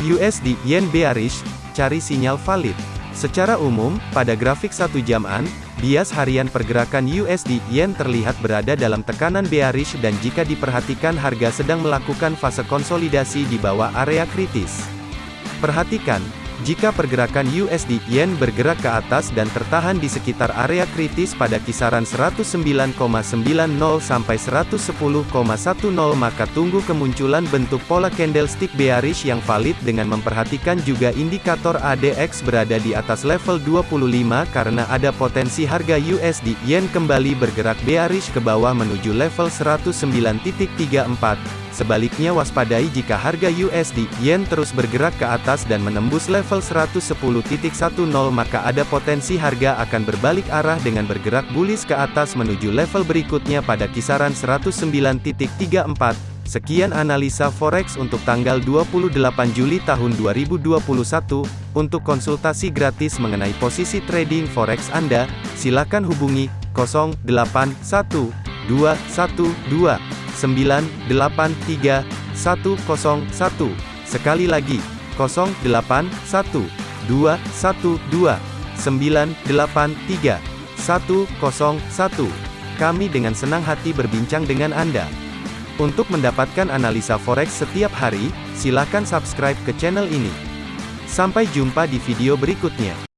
USD Yen bearish, cari sinyal valid. Secara umum, pada grafik satu jaman, bias harian pergerakan USD Yen terlihat berada dalam tekanan bearish dan jika diperhatikan harga sedang melakukan fase konsolidasi di bawah area kritis. Perhatikan, jika pergerakan USD Yen bergerak ke atas dan tertahan di sekitar area kritis pada kisaran 109,90 sampai 110,10 maka tunggu kemunculan bentuk pola candlestick bearish yang valid dengan memperhatikan juga indikator ADX berada di atas level 25 karena ada potensi harga USD Yen kembali bergerak bearish ke bawah menuju level 109.34. Sebaliknya waspadai jika harga USD Yen terus bergerak ke atas dan menembus level 110.10 maka ada potensi harga akan berbalik arah dengan bergerak bullish ke atas menuju level berikutnya pada kisaran 109.34. Sekian analisa forex untuk tanggal 28 Juli tahun 2021. Untuk konsultasi gratis mengenai posisi trading forex Anda, silakan hubungi 081212 983 101. Sekali lagi, 081 212 983 101. Kami dengan senang hati berbincang dengan Anda. Untuk mendapatkan analisa forex setiap hari, silakan subscribe ke channel ini. Sampai jumpa di video berikutnya.